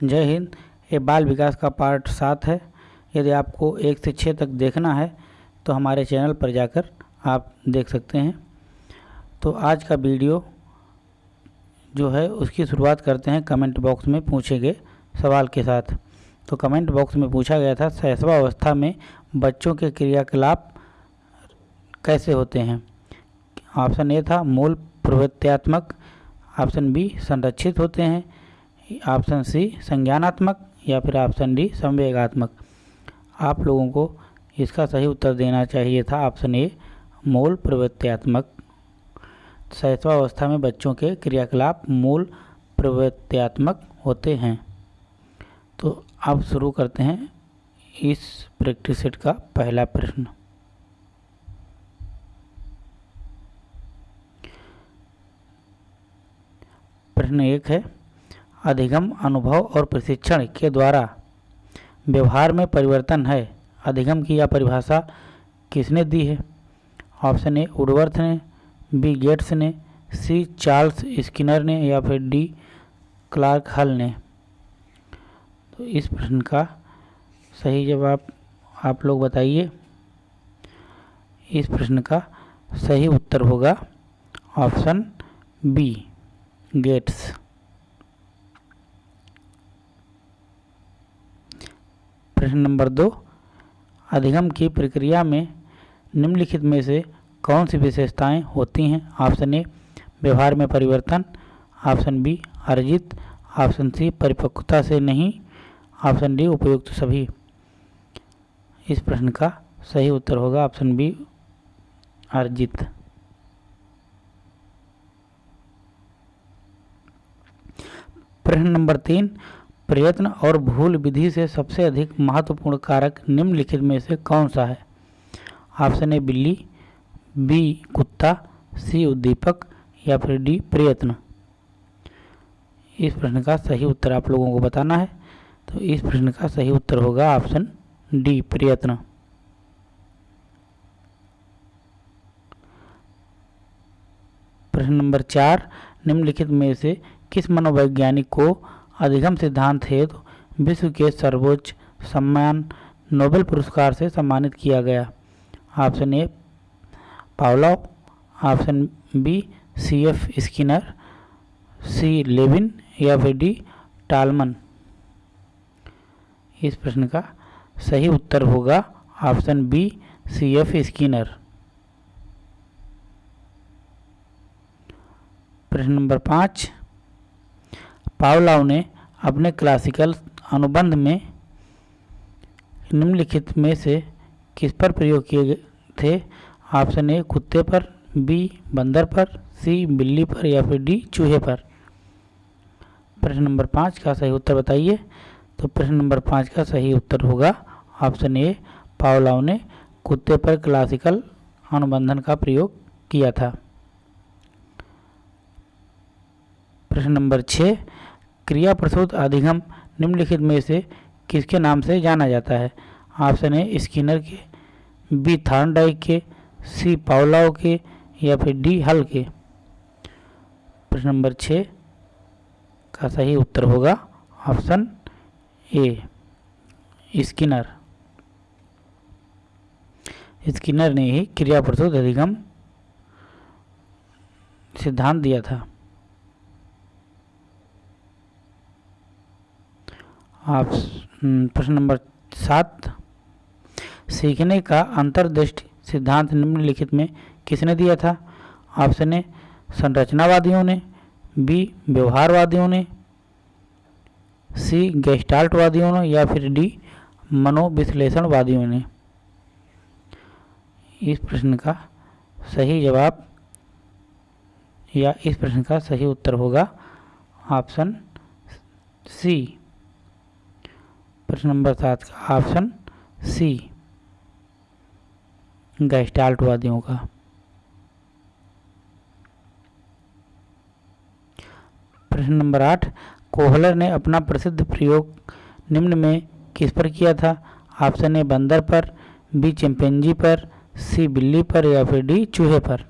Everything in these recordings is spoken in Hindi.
जय हिंद। ये बाल विकास का पार्ट सात है। यदि आपको एक से छः तक देखना है तो हमारे चैनल पर जाकर आप देख सकते हैं। तो आज का वीडियो जो है, उसकी शुरुआत करते हैं कमेंट बॉक्स में पूछे गए सवाल के साथ। तो कमेंट बॉक्स में पूछा गया था, शैशवा अवस्था में बच्चों के क्रियाकलाप कैसे होते हैं? ऑप्शन ए था, मूल प्रवृत्त्यात्मक। ऑप्शन बी, संरक्षित होते हैं। ऑप्शन सी संज्ञानात्मक या फिर ऑप्शन डी संवेगात्मक। आप लोगों को इसका सही उत्तर देना चाहिए था ऑप्शन ए, मूल प्रवृत्त्यात्मक। शैशवावस्था में बच्चों के क्रियाकलाप मूल प्रवृत्त्यात्मक होते हैं। तो अब शुरू करते हैं इस प्रैक्टिस सेट का पहला प्रश्न। प्रश्न एक है अधिगम अनुभव और प्रशिक्षण के द्वारा। व्यवहार में परिवर्तन है। अधिगम की यह परिभाषा किसने दी है? ऑप्शन ए, उडवर्थ ने, बी, गेट्स ने, सी, चार्ल्स स्किनर ने या फिर डी, क्लार्क हल ने। तो इस प्रश्न का सही जवाब आप लोग बताइए। इस प्रश्न का सही उत्तर होगा ऑप्शन बी, गेट्स। प्रश्न नंबर दो। अधिगम की प्रक्रिया में निम्नलिखित में से कौन सी विशेषताएँ होती हैं? ऑप्शन ए, व्यवहार में परिवर्तन। ऑप्शन बी, अर्जित। ऑप्शन सी, परिपक्वता से नहीं। ऑप्शन डी, उपयुक्त सभी। इस प्रश्न का सही उत्तर होगा ऑप्शन बी, अर्जित। प्रश्न नंबर तीन प्रयत्न और भूल विधि से सबसे अधिक महत्वपूर्ण कारक निम्नलिखित में से कौन सा है? ऑप्शन ए, बिल्ली, बी, कुत्ता, सी, उद्दीपक, या फिर डी, प्रयत्न। इस प्रश्न का सही उत्तर आप लोगों को बताना है तो इस प्रश्न का सही उत्तर होगा ऑप्शन डी, प्रयत्न। प्रश्न नंबर चार, निम्नलिखित में से किस मनोवैज्ञानिक को अधिगम सिद्धांत हेतु विश्व के सर्वोच्च सम्मान नोबेल पुरस्कार से सम्मानित किया गया। Option A, Pavlov. Option B C F Skinner. C, Lewin या फिर डी, टालमन। इस प्रश्न का सही उत्तर होगा option B C F Skinner. प्रश्न नंबर पाँच पावलाव ने अपने क्लासिकल अनुबंध में निम्नलिखित में से किस पर प्रयोग किए थे? ऑप्शन ए कुत्ते पर बी बंदर पर सी बिल्ली पर या फिर डी चूहे पर? प्रश्न नंबर पाँच का सही उत्तर बताइए। तो प्रश्न नंबर पाँच का सही उत्तर होगा ऑप्शन ए पावलाव ने कुत्ते पर क्लासिकल अनुबंधन का प्रयोग किया था। प्रश्न नंबर छः क्रिया प्रसूत अधिगम निम्नलिखित में से किसके नाम से जाना जाता है? ऑप्शन ए, स्किनर के, बी थार्नडाइक के, सी, पावलाव के, या फिर डी, हल के। प्रश्न नंबर छ का सही उत्तर होगा ऑप्शन ए, स्किनर। स्किनर ने ही क्रिया प्रसूत अधिगम सिद्धांत दिया था। आप हम्म, प्रश्न नंबर सात। सीखने का अंतर्दृष्टि सिद्धांत निम्नलिखित में किसने दिया था? ऑप्शन ए संरचनावादियों ने बी व्यवहारवादियों ने सी गेस्टाल्टवादियों ने या फिर डी मनोविश्लेषणवादियों ने। इस प्रश्न का सही जवाब या इस प्रश्न का सही उत्तर होगा ऑप्शन सी। प्रश्न नंबर सात का। ऑप्शन सी गैस्टाल्टवादियों का। प्रश्न नंबर आठ, कोहलर ने अपना प्रसिद्ध प्रयोग निम्न में किस पर किया था? ऑप्शन ए, बंदर पर, बी, चिंपैंजी पर, सी, बिल्ली पर, या फिर डी, चूहे पर।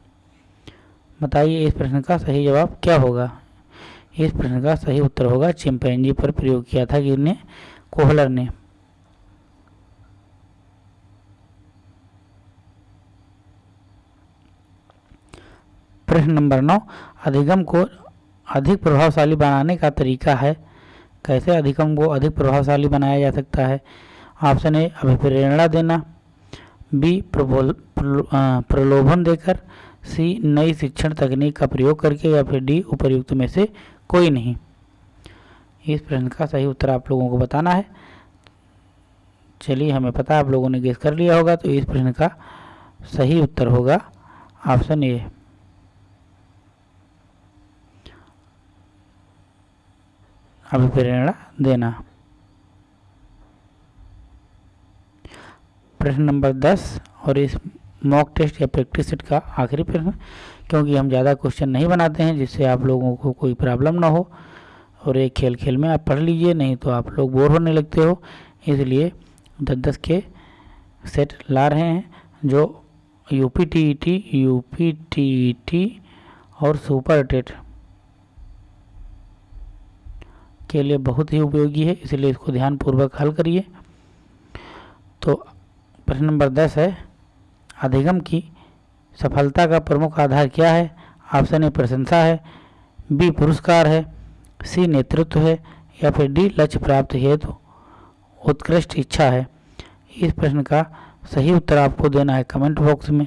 बताइए इस प्रश्न का सही जवाब क्या होगा? इस प्रश्न का सही उत्तर होगा, चिंपैंजी पर प्रयोग किया था किसने? कोहलर ने। प्रश्न नंबर नौ, अधिगम को अधिक प्रभावशाली बनाने का तरीका है। कैसे अधिगम को अधिक प्रभावशाली बनाया जा सकता है? ऑप्शन ए, अभिप्रेरणा देना। बी, प्रबोल प्रलोभन देकर। सी, नई शिक्षण तकनीक का प्रयोग करके या फिर डी, उपर्युक्त में से कोई नहीं। इस प्रश्न का सही उत्तर आप लोगों को बताना है। चलिए, हमें पता आप लोगों ने गेस कर लिया होगा तो इस प्रश्न का सही उत्तर होगा। ऑप्शन ए अभिप्रेरणा देना। प्रश्न नंबर दस और इस मॉक टेस्ट या प्रैक्टिस सेट का आखिरी प्रश्न, क्योंकि हम ज़्यादा क्वेश्चन नहीं बनाते हैं, जिससे आप लोगों को कोई प्रॉब्लम ना हो। और एक खेल खेल में आप पढ़ लीजिए, नहीं तो आप लोग बोर होने लगते हो। इसलिए दस दस के सेट ला रहे हैं, जो U P T E T U P T T और सुपर टेट के लिए बहुत ही उपयोगी है। इसलिए इसको ध्यानपूर्वक हल करिए। तो प्रश्न नंबर दस है, अधिगम की सफलता का प्रमुख आधार क्या है? ऑप्शन ए, प्रशंसा है। बी, पुरस्कार है। सी नेतृत्व है या फिर डी लक्ष्य प्राप्त हेतु उत्कृष्ट इच्छा है? इस प्रश्न का सही उत्तर आपको देना है कमेंट बॉक्स में।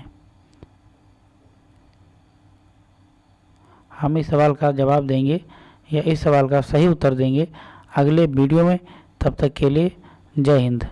हम इस सवाल का जवाब देंगे या इस सवाल का सही उत्तर देंगे अगले वीडियो में। तब तक के लिए जय हिंद।